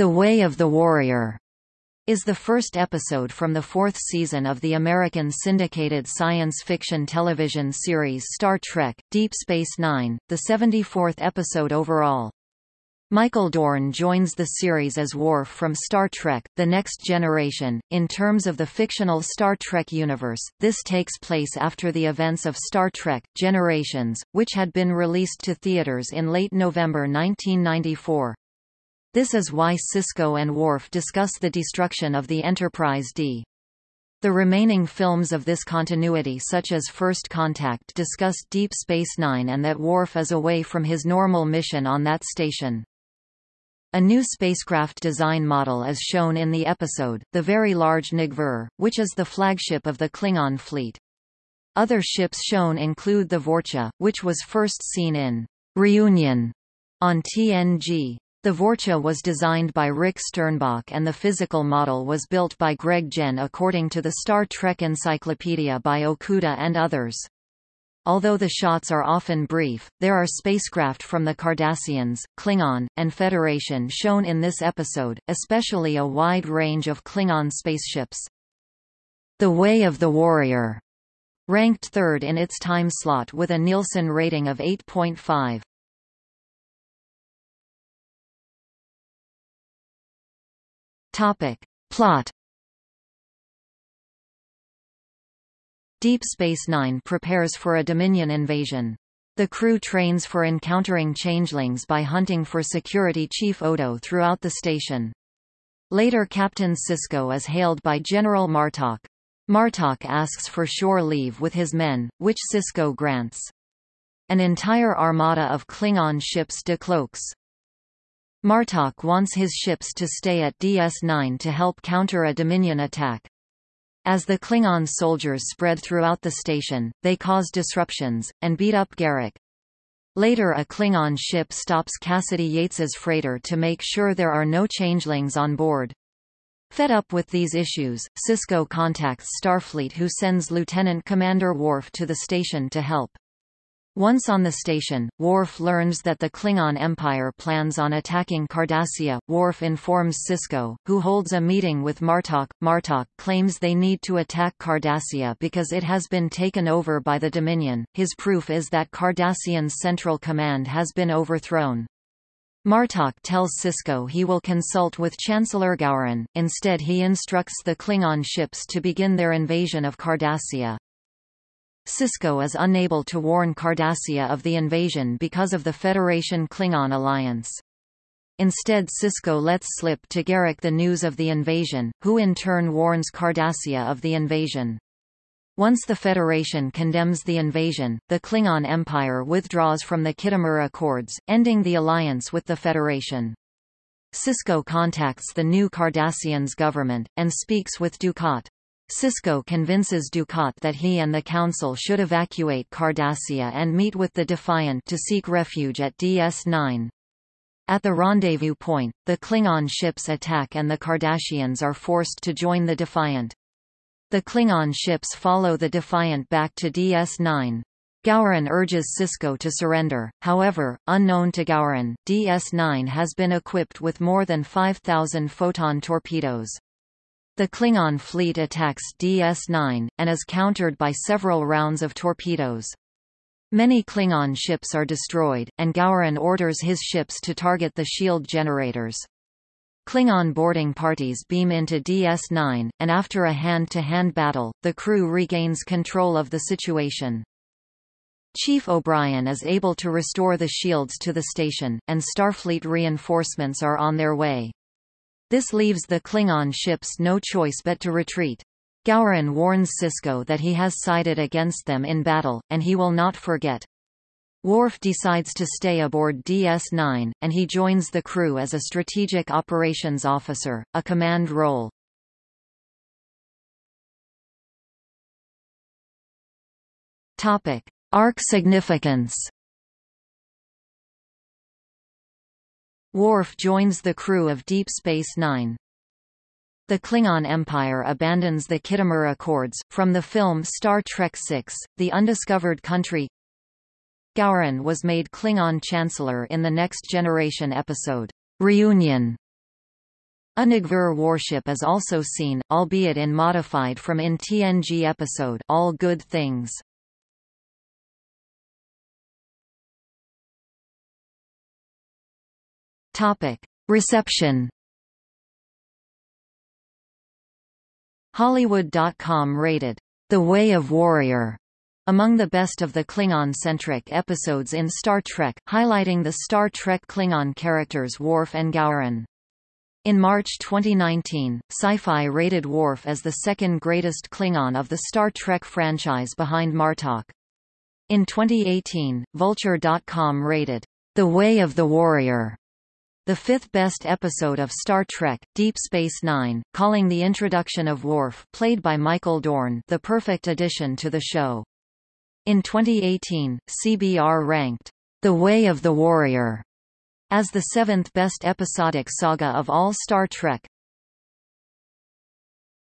The Way of the Warrior is the first episode from the fourth season of the American syndicated science fiction television series Star Trek, Deep Space Nine, the 74th episode overall. Michael Dorn joins the series as Worf from Star Trek, The Next Generation. In terms of the fictional Star Trek universe, this takes place after the events of Star Trek, Generations, which had been released to theaters in late November 1994. This is why Sisko and Worf discuss the destruction of the Enterprise D. The remaining films of this continuity such as First Contact discuss Deep Space Nine and that Worf is away from his normal mission on that station. A new spacecraft design model is shown in the episode, the Very Large Negh'Var, which is the flagship of the Klingon fleet. Other ships shown include the Vorcha, which was first seen in Reunion on TNG. The Vorcha was designed by Rick Sternbach and the physical model was built by Greg Jein according to the Star Trek Encyclopedia by Okuda and others. Although the shots are often brief, there are spacecraft from the Cardassians, Klingon, and Federation shown in this episode, especially a wide range of Klingon spaceships. The Way of the Warrior ranked third in its time slot with a Nielsen rating of 8.5. Topic. Plot Deep Space Nine prepares for a Dominion invasion. The crew trains for encountering changelings by hunting for Security Chief Odo throughout the station. Later Captain Sisko is hailed by General Martok. Martok asks for shore leave with his men, which Sisko grants. An entire armada of Klingon ships decloaks. Martok wants his ships to stay at DS-9 to help counter a Dominion attack. As the Klingon soldiers spread throughout the station, they cause disruptions, and beat up Garak. Later a Klingon ship stops Cassidy Yates's freighter to make sure there are no changelings on board. Fed up with these issues, Sisko contacts Starfleet who sends Lieutenant Commander Worf to the station to help. Once on the station, Worf learns that the Klingon Empire plans on attacking Cardassia. Worf informs Sisko, who holds a meeting with Martok. Martok claims they need to attack Cardassia because it has been taken over by the Dominion. His proof is that Cardassian's central command has been overthrown. Martok tells Sisko he will consult with Chancellor Gowron, instead he instructs the Klingon ships to begin their invasion of Cardassia. Sisko is unable to warn Cardassia of the invasion because of the Federation-Klingon alliance. Instead Sisko lets slip to Garak the news of the invasion, who in turn warns Cardassia of the invasion. Once the Federation condemns the invasion, the Klingon Empire withdraws from the Khitomer Accords, ending the alliance with the Federation. Sisko contacts the new Cardassians government, and speaks with Dukat. Sisko convinces Dukat that he and the Council should evacuate Cardassia and meet with the Defiant to seek refuge at DS-9. At the rendezvous point, the Klingon ships attack and the Cardassians are forced to join the Defiant. The Klingon ships follow the Defiant back to DS-9. Gowron urges Sisko to surrender, however, unknown to Gowron, DS-9 has been equipped with more than 5,000 photon torpedoes. The Klingon fleet attacks DS-9, and is countered by several rounds of torpedoes. Many Klingon ships are destroyed, and Gowron orders his ships to target the shield generators. Klingon boarding parties beam into DS-9, and after a hand-to-hand -hand battle, the crew regains control of the situation. Chief O'Brien is able to restore the shields to the station, and Starfleet reinforcements are on their way. This leaves the Klingon ships no choice but to retreat. Gowron warns Sisko that he has sided against them in battle, and he will not forget. Worf decides to stay aboard DS-9, and he joins the crew as a strategic operations officer, a command role. Topic. Arc significance Worf joins the crew of Deep Space Nine. The Klingon Empire abandons the Khitomer Accords, from the film Star Trek VI, The Undiscovered Country Gowron was made Klingon Chancellor in the Next Generation episode, Reunion. A Negh'Var warship is also seen, albeit in modified from in TNG episode All Good Things. Topic. Reception Hollywood.com rated, The Way of Warrior among the best of the Klingon-centric episodes in Star Trek, highlighting the Star Trek Klingon characters Worf and Gowron. In March 2019, Sci-Fi rated Worf as the second greatest Klingon of the Star Trek franchise behind Martok. In 2018, Vulture.com rated, The Way of the Warrior the fifth best episode of Star Trek, Deep Space Nine, calling the introduction of Worf played by Michael Dorn the perfect addition to the show. In 2018, CBR ranked, The Way of the Warrior as the seventh best episodic saga of all Star Trek,